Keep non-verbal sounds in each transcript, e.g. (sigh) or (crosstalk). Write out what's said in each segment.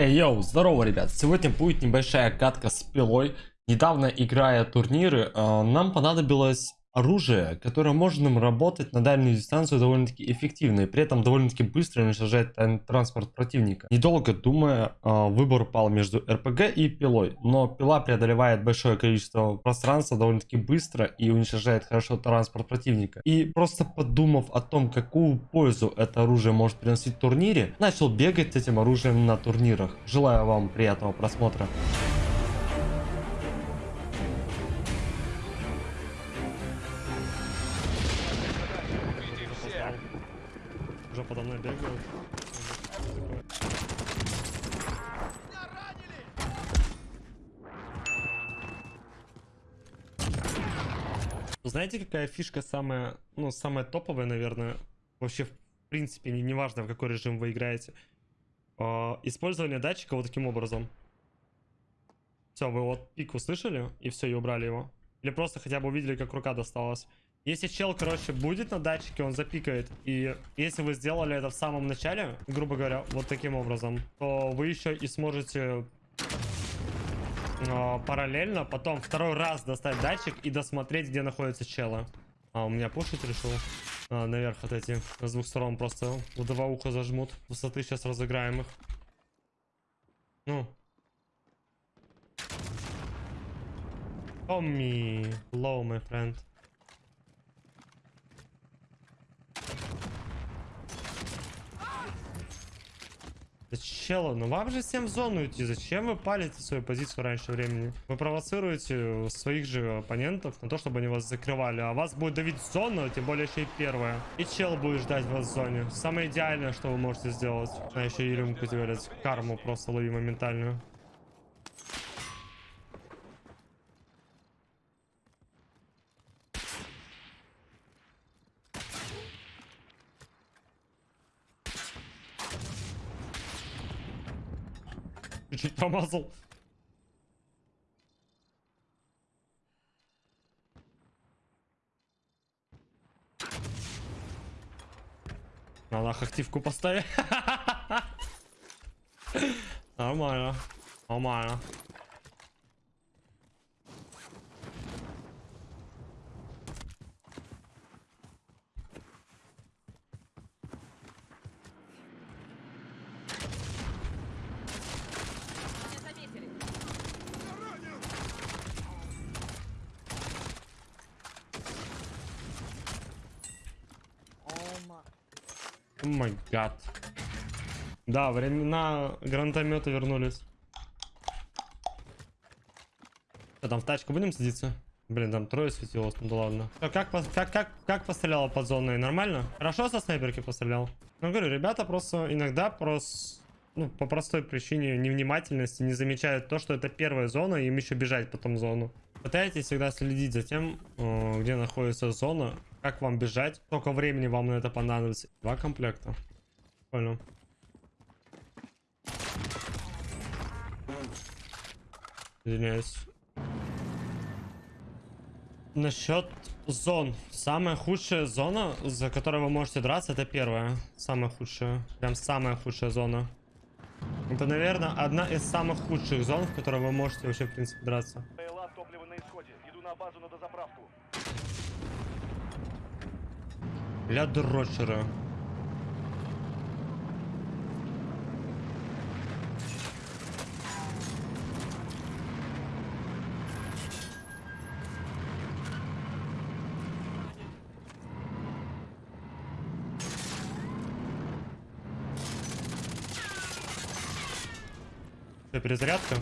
Эй, йоу, здорово, ребят. Сегодня будет небольшая катка с пилой. Недавно, играя турниры, э, нам понадобилось оружие, которое может нам работать на дальнюю дистанцию довольно-таки эффективно и при этом довольно-таки быстро уничтожать тан- транспорт противника. Недолго думая, э, выбор пал между РПГ и пилой, но пила преодолевает большое количество пространства довольно-таки быстро и уничтожает хорошо транспорт противника. И просто подумав о том, какую пользу это оружие может приносить в турнире, начал бегать с этим оружием на турнирах. Желаю вам приятного просмотра. Знаете, какая фишка самая, ну, самая топовая, наверное, вообще в принципе, не, неважно, в какой режим вы играете. А, использование датчика вот таким образом. Все, вы вот пик услышали, и все, и убрали его. Или просто хотя бы увидели, как рука досталась. Если чел, короче, будет на датчике, он запикает. И если вы сделали это в самом начале, грубо говоря, вот таким образом, то вы еще и сможете э, параллельно потом второй раз достать датчик и досмотреть, где находится чела. А, у меня пушить решил. А, наверх отойти. С двух сторон просто в два уха зажмут. Высоты сейчас разыграем их. Ну. Томми. Low, my friend. Да чела, ну вам же всем в зону идти. Зачем вы палите свою позицию раньше времени? Вы провоцируете своих же оппонентов на то, чтобы они вас закрывали. А вас будет давить зона, тем более еще и первая. И чел будет ждать вас в зоне. Самое идеальное, что вы можете сделать. А еще и рюмку делать. Карму просто лови моментальную. Чуть промазал. Надо активку поставить. (laughs) Нормально. Нормально. Не заметили. О май гад. Да, времена гранатомета вернулись. Что там в тачку будем садиться? Блин, там трое светилось, ну да ладно. А как, пос- как, как, как постреляла под зоной? Нормально? Хорошо со снайперки пострелял? Ну, говорю, ребята просто иногда просто, ну, по простой причине невнимательности не замечают то, что это первая зона, и им еще бежать потом в зону. Пытайтесь всегда следить за тем, э, где находится зона, как вам бежать, сколько времени вам на это понадобится. Два комплекта. Понял. Извиняюсь. Насчет зон. Самая худшая зона, за которой вы можете драться, это первая. Самая худшая. Прям самая худшая зона. Это, наверное, одна из самых худших зон, в которой вы можете вообще, в принципе, драться. Для дрочера. Что, перезарядка?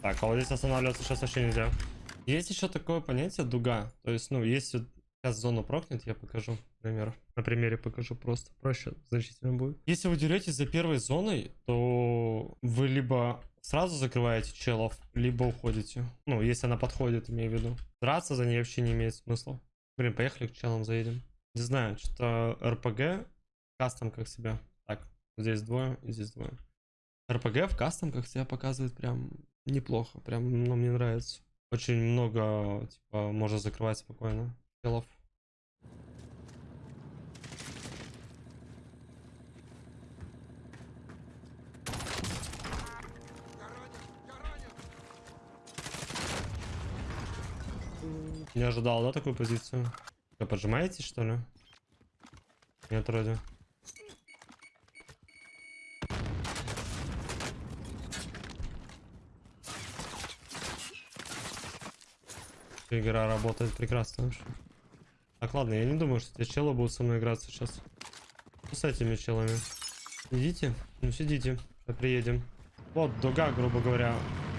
Так, а вот здесь останавливаться сейчас вообще нельзя. Есть еще такое понятие дуга. То есть, ну, если сейчас зону прокнет, я покажу пример. На примере покажу просто. Проще значительно будет. Если вы деретесь за первой зоной, то вы либо сразу закрываете челов, либо уходите. Ну, если она подходит, имею в виду. Драться за ней вообще не имеет смысла. Блин, поехали к челам заедем. Не знаю, что РПГ кастом как себя. Так, здесь двое и здесь двое. РПГ в кастом как себя показывает прям неплохо. Прям, ну, мне нравится. Очень много, типа, можно закрывать спокойно телов. Не ожидал, да, такую позицию? Вы поджимаете, что ли? Нет, вроде. Игра работает прекрасно вообще. Так, ладно, я не думаю, что эти челы будут со мной играться сейчас. Что с этими челами? Идите? Ну сидите, сейчас приедем. Вот, дуга, грубо говоря.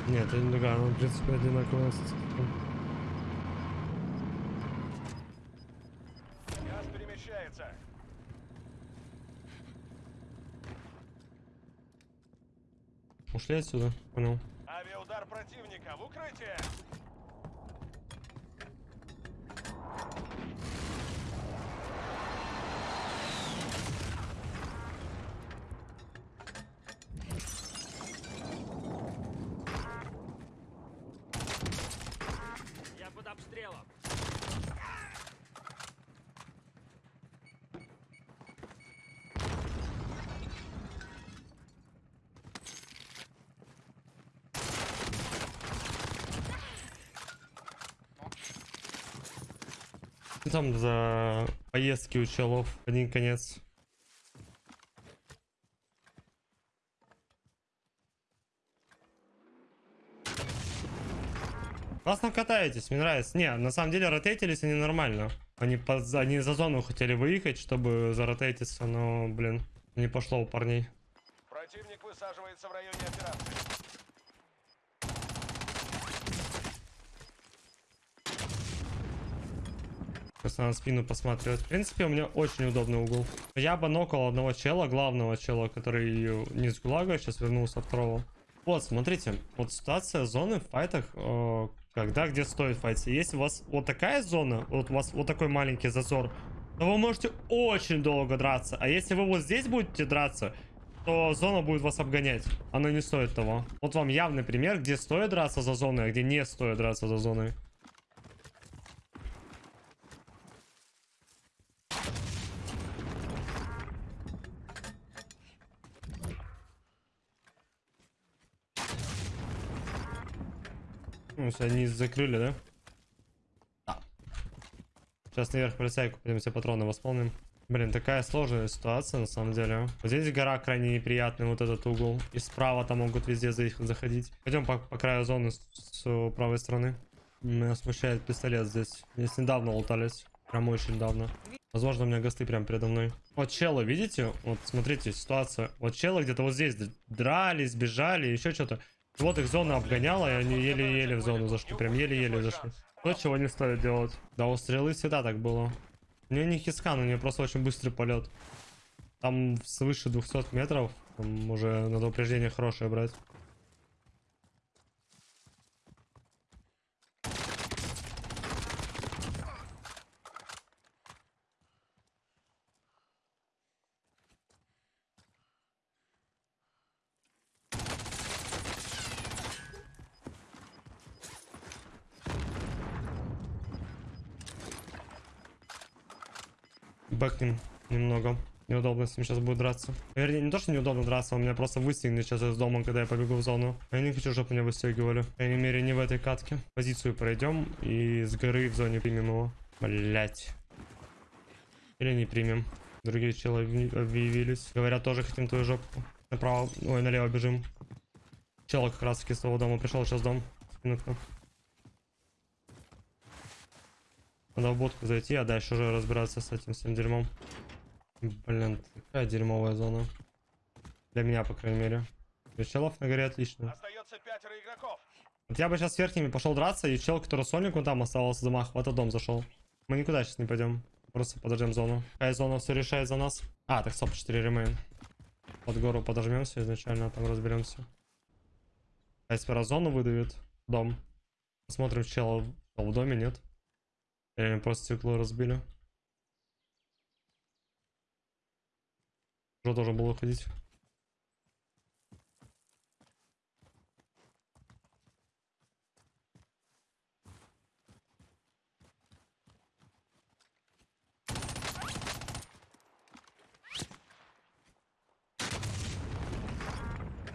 Нет, это не дуга, она, в принципе, одинаковая. Ушли отсюда, понял. Авиаудар противника в укрытие. Я под обстрелом. Что там за поездки у челов? Один конец. Классно катаетесь, мне нравится. Не, на самом деле ротейтились они нормально. Они, по- они за зону хотели выехать, чтобы заротейтиться, но, блин, не пошло у парней. Противник высаживается в районе операции. Просто надо спину посматривать. В принципе, у меня очень удобный угол. Я бы нокал одного чела, главного чела, который не с ГУЛАГа, сейчас вернулся второго. Вот, смотрите, вот ситуация зоны в файтах, э, когда где стоит файтиться. Если у вас вот такая зона, вот у вас вот такой маленький зазор, то вы можете очень долго драться. А если вы вот здесь будете драться, то зона будет вас обгонять. Она не стоит того. Вот вам явный пример, где стоит драться за зоной, а где не стоит драться за зоной. Все, они закрыли, да? Да. Сейчас наверх полицейку пойдем все патроны восполним. Блин, такая сложная ситуация на самом деле. Вот здесь гора крайне неприятный, вот этот угол. И справа там могут везде за- заходить. Пойдем по, по краю зоны с, с правой стороны. Меня смущает пистолет здесь. Здесь недавно лутались. Прям очень недавно. Возможно, у меня госты прям передо мной. Вот челы, видите? Вот смотрите, ситуация. Вот челы где-то вот здесь дрались, бежали, еще что-то. Вот их зона обгоняла, и они еле-еле в зону зашли. Прям еле-еле зашли. То, чего не стоит делать. Да, у стрелы всегда так было. У нее не хискан, у нее просто очень быстрый полет. Там свыше 200 метров. Там уже надо упреждение хорошее брать. Бэкнем немного. Неудобно с ним сейчас будет драться. Вернее, не то, что неудобно драться, он меня просто выстегнет сейчас из дома, когда я побегу в зону. Я не хочу, чтобы меня выстегивали. По крайней мере, не в этой катке. Позицию пройдем и с горы в зоне примем его. Блять. Или не примем. Другие челы объяви- объявились. Говорят, тоже хотим твою жопу. Направо, ой, налево бежим. Чел как раз таки с того дома пришел, сейчас дом. К нам. Надо в будку зайти, а дальше уже разбираться с этим всем дерьмом. Блин, такая дерьмовая зона. Для меня, по крайней мере. Челов на горе отлично. Остается пятеро игроков. Вот я бы сейчас с верхними пошел драться, и чел, который Соник, он там оставался замах, в этот дом зашел. Мы никуда сейчас не пойдем. Просто подождем зону. Какая зона все решает за нас? А, так стоп, 4 ремейн. Под гору подожмемся изначально, а там разберемся. А если раз зону выдавит, дом. Посмотрим, чел в доме, нет? Или они просто стекло разбили. Уже должен был уходить.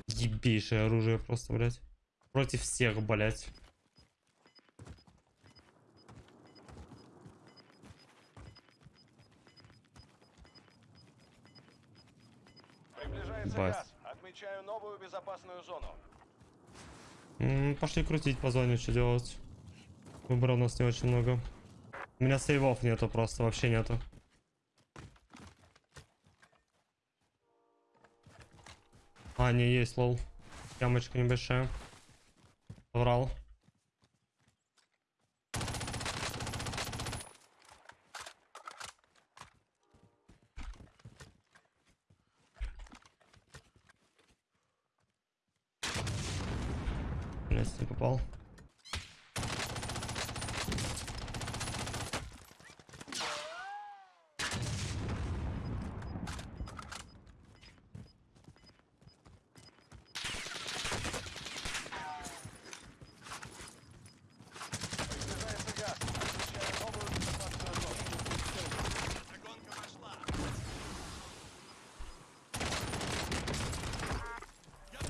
Ебейшее оружие просто, блядь. Против всех, блядь. Ебать. Отмечаю новую безопасную зону. М, Пошли крутить по зоне, что делать. Выбора у нас не очень много. У меня сейвов нету просто, вообще нету. А, не, есть, лол. Ямочка небольшая. Врал. Блять, не попал. Приближается газ. Отмечаю новую безопасную зону.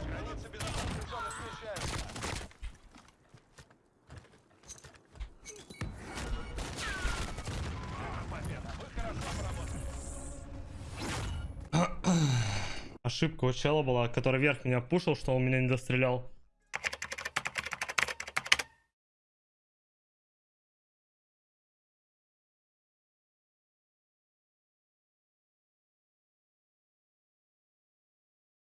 Границы безопасной зоны смещаются. Победа. Вы хорошо поработали. Ошибка у чела была, который вверх меня пушил, что он меня не дострелял.